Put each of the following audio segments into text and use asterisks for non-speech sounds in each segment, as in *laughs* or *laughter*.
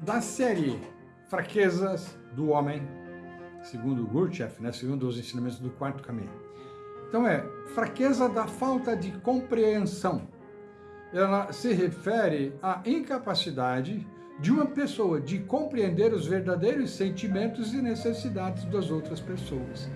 da série Fraquezas do Homem, segundo Gurdjieff, né, segundo os ensinamentos do quarto caminho. Então é, fraqueza da falta de compreensão. Ela se refere à incapacidade de uma pessoa de compreender os verdadeiros sentimentos e necessidades das outras pessoas.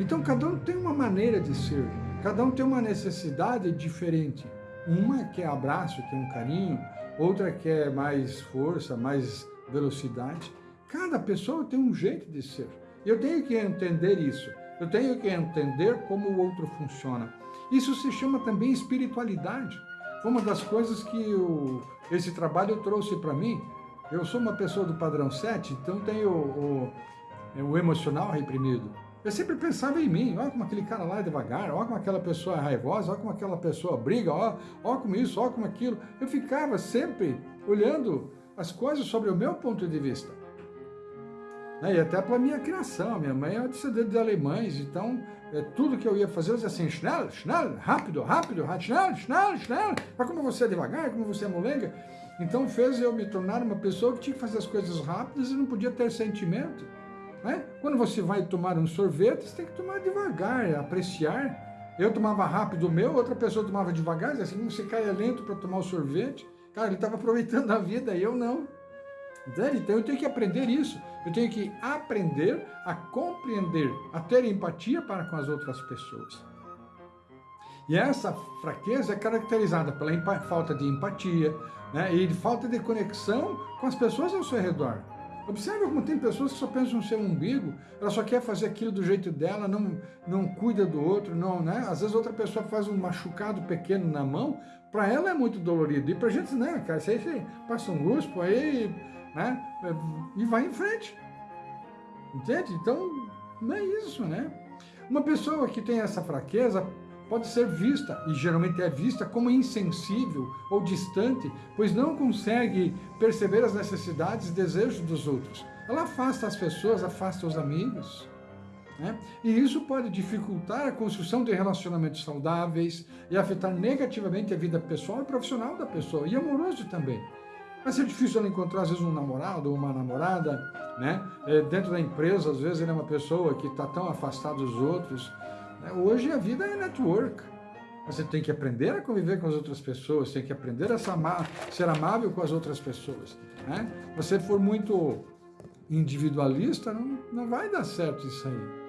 Então cada um tem uma maneira de ser, cada um tem uma necessidade diferente. Uma que é abraço, que é um carinho, outra que é mais força, mais velocidade. Cada pessoa tem um jeito de ser. Eu tenho que entender isso. Eu tenho que entender como o outro funciona. Isso se chama também espiritualidade. Foi uma das coisas que eu, esse trabalho trouxe para mim. Eu sou uma pessoa do padrão 7, então tenho o, o, o emocional reprimido. Eu sempre pensava em mim, olha como aquele cara lá é devagar, olha como aquela pessoa é raivosa, olha como aquela pessoa briga, olha, olha como isso, olha como aquilo. Eu ficava sempre olhando as coisas sobre o meu ponto de vista. Né, e até pela minha criação, minha mãe é descendente de alemães, então é, tudo que eu ia fazer eu dizia assim, schnell, schnell, rápido, rápido, schnell, schnell, schnell, mas como você é devagar, como você é molenga, então fez eu me tornar uma pessoa que tinha que fazer as coisas rápidas e não podia ter sentimento. Né? Quando você vai tomar um sorvete, você tem que tomar devagar, apreciar. Eu tomava rápido o meu, outra pessoa tomava devagar, assim, você caia lento para tomar o sorvete. Cara, ele estava aproveitando a vida e eu não. Então eu tenho que aprender isso. Eu tenho que aprender a compreender, a ter empatia para com as outras pessoas. E essa fraqueza é caracterizada pela falta de empatia né? e falta de conexão com as pessoas ao seu redor. Observe como tem pessoas que só pensam no seu umbigo, ela só quer fazer aquilo do jeito dela, não, não cuida do outro, não, né? Às vezes outra pessoa faz um machucado pequeno na mão, para ela é muito dolorido. E pra gente, né, cara, você, você passa um guspo aí, né? E vai em frente. Entende? Então, não é isso, né? Uma pessoa que tem essa fraqueza pode ser vista, e geralmente é vista, como insensível ou distante, pois não consegue perceber as necessidades e desejos dos outros. Ela afasta as pessoas, afasta os amigos. Né? E isso pode dificultar a construção de relacionamentos saudáveis e afetar negativamente a vida pessoal e profissional da pessoa, e amoroso também. Vai ser difícil ela encontrar, às vezes, um namorado ou uma namorada, né? É, dentro da empresa, às vezes, ele é uma pessoa que está tão afastada dos outros, né? Hoje a vida é network. Você tem que aprender a conviver com as outras pessoas, tem que aprender a ser amável com as outras pessoas. Né? Você for muito individualista, não, não vai dar certo isso aí.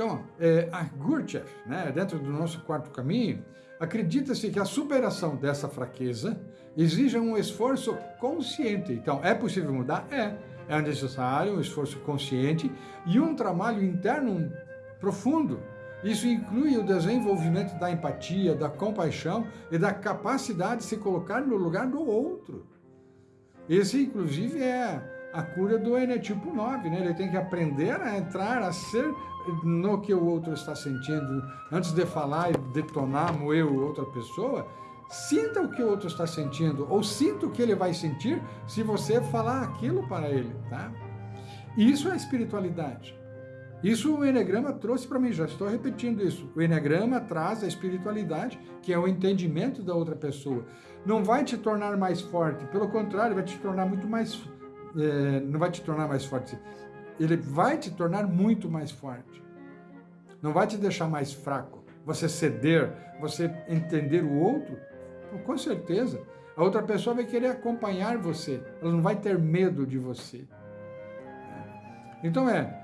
Então, é, a Gurdjieff, né, dentro do nosso quarto caminho, acredita-se que a superação dessa fraqueza exige um esforço consciente. Então, é possível mudar? É. É necessário um esforço consciente e um trabalho interno profundo. Isso inclui o desenvolvimento da empatia, da compaixão e da capacidade de se colocar no lugar do outro. Esse, inclusive, é a cura do Enetipo 9, né? Ele tem que aprender a entrar, a ser no que o outro está sentindo. Antes de falar e detonar, moer outra pessoa, sinta o que o outro está sentindo, ou sinta o que ele vai sentir se você falar aquilo para ele, tá? Isso é espiritualidade. Isso o Enneagrama trouxe para mim, já estou repetindo isso. O Enneagrama traz a espiritualidade, que é o entendimento da outra pessoa. Não vai te tornar mais forte, pelo contrário, vai te tornar muito mais... É, não vai te tornar mais forte, ele vai te tornar muito mais forte. Não vai te deixar mais fraco. Você ceder, você entender o outro, com certeza. A outra pessoa vai querer acompanhar você, ela não vai ter medo de você. Então é,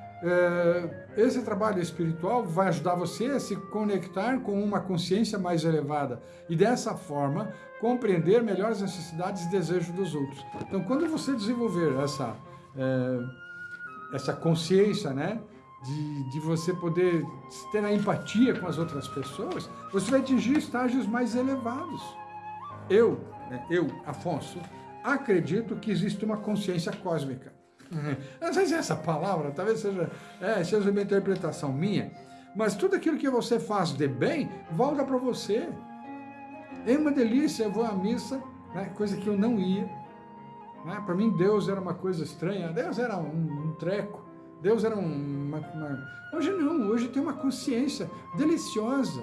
esse trabalho espiritual vai ajudar você a se conectar com uma consciência mais elevada e dessa forma compreender melhor as necessidades e desejos dos outros. Então, quando você desenvolver essa, é, essa consciência, né, de, de você poder ter a empatia com as outras pessoas, você vai atingir estágios mais elevados. Eu, né, eu, Afonso, acredito que existe uma consciência cósmica. Não sei se é essa palavra, talvez seja, é, seja uma interpretação minha, mas tudo aquilo que você faz de bem, volta para você. É uma delícia, eu vou à missa, né, coisa que eu não ia. Né, para mim, Deus era uma coisa estranha, Deus era um, um treco, Deus era uma, uma... Hoje não, hoje tem uma consciência deliciosa.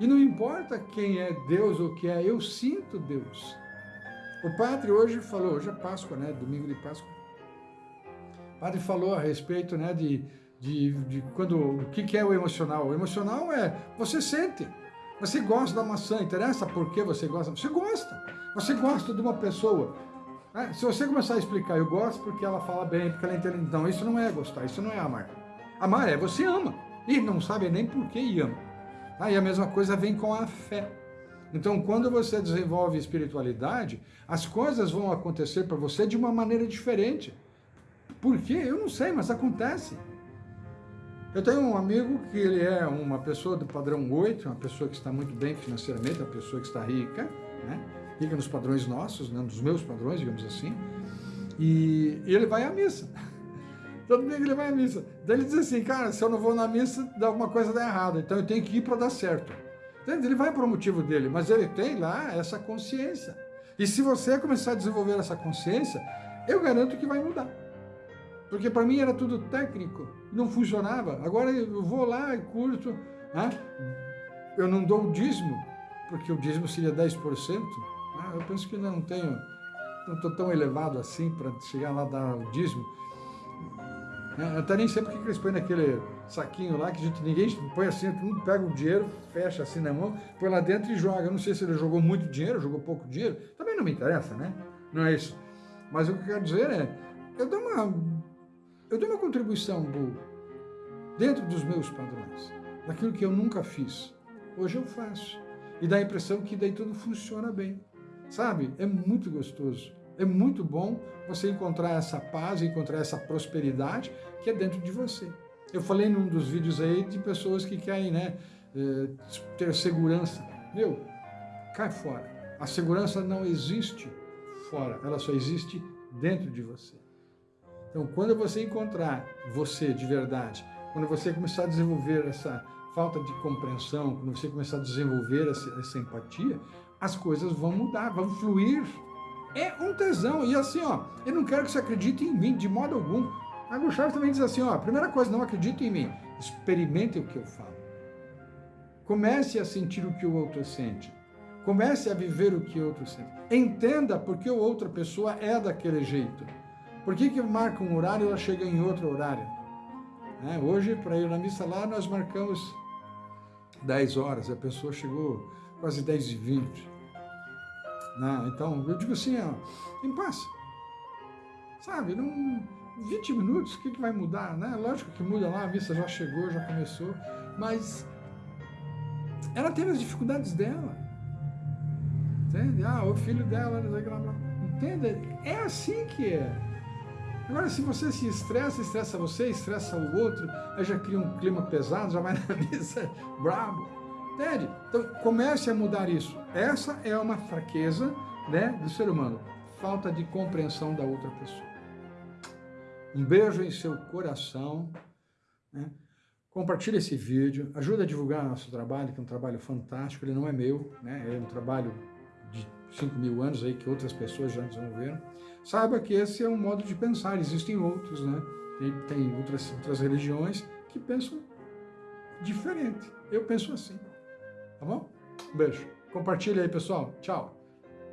E não importa quem é Deus ou que é, eu sinto Deus. O padre hoje falou, hoje é Páscoa, né? Domingo de Páscoa. O padre falou a respeito, né, de, de, de quando, o que, que é o emocional. O emocional é, você sente, você gosta da maçã, interessa por que você gosta? Você gosta. Você gosta de uma pessoa. Né? Se você começar a explicar, eu gosto porque ela fala bem, porque ela inteligente. Não, isso não é gostar, isso não é amar. Amar é você ama. E não sabe nem por que ama. Aí a mesma coisa vem com a fé. Então, quando você desenvolve espiritualidade, as coisas vão acontecer para você de uma maneira diferente. Por quê? Eu não sei, mas acontece. Eu tenho um amigo que ele é uma pessoa do padrão 8, uma pessoa que está muito bem financeiramente, uma pessoa que está rica, né? rica nos padrões nossos, né? nos meus padrões, digamos assim, e, ele vai à missa. *laughs* Todo domingo ele vai à missa. Daí ele diz assim, cara, se eu não vou na missa, dá alguma coisa dá errado, então eu tenho que ir para dar certo. Ele vai para o motivo dele, mas ele tem lá essa consciência. E se você começar a desenvolver essa consciência, eu garanto que vai mudar. Porque para mim era tudo técnico, não funcionava. Agora eu vou lá e curto, né? eu não dou o dízimo, porque o dízimo seria 10%. Né? Eu penso que não tenho, não estou tão elevado assim para chegar lá dar o dízimo. Né? Eu até nem sei porque que eles põem naquele saquinho lá, que a gente, ninguém põe assim, todo mundo pega o dinheiro, fecha assim na mão, põe lá dentro e joga. Eu não sei se ele jogou muito dinheiro, jogou pouco dinheiro, também não me interessa, né? Não é isso. Mas o que eu quero dizer é, eu dou uma, eu dou uma contribuição boa, dentro dos meus padrões, daquilo que eu nunca fiz. Hoje eu faço. E dá a impressão que daí tudo funciona bem. Sabe? É muito gostoso. É muito bom você encontrar essa paz, encontrar essa prosperidade que é dentro de você. Eu falei num dos vídeos aí de pessoas que querem né, eh, ter segurança. Meu, cai fora. A segurança não existe fora, ela só existe dentro de você. Então, quando você encontrar você de verdade, quando você começar a desenvolver essa falta de compreensão, quando você começar a desenvolver essa, essa empatia, as coisas vão mudar, vão fluir é um tesão. E assim, ó, eu não quero que você acredite em mim de modo algum. Mago Chaves também diz assim, ó, primeira coisa, não acredite em mim. Experimente o que eu falo. Comece a sentir o que o outro sente. Comece a viver o que o outro sente. Entenda por que a outra pessoa é daquele jeito. Por que, que marca um horário e ela chega em outro horário? É, hoje, para ir na missa lá, nós marcamos 10 horas. A pessoa chegou quase 10 e 20. Né? Então, eu digo assim, ó, em paz. Sabe, num 20 minutos, o que, que vai mudar? Né? Lógico que muda lá, a missa já chegou, já começou, mas ela teve as dificuldades dela. Entende? Ah, o filho dela, entende? É assim que é. Agora, se você se estressa, estressa você, estressa o outro, aí já cria um clima pesado, já vai na *laughs* missa brabo. Entende? Então, comece a mudar isso. Essa é uma fraqueza né, do ser humano. Falta de compreensão da outra pessoa. Um beijo em seu coração. Né? Compartilhe esse vídeo. Ajuda a divulgar nosso trabalho, que é um trabalho fantástico. Ele não é meu, né? é um trabalho de 5 mil anos aí que outras pessoas já desenvolveram. Saiba que esse é um modo de pensar. Existem outros, né? Tem, tem outras, outras religiões que pensam diferente. Eu penso assim. Tá bom? Um beijo. Compartilha aí, pessoal. Tchau.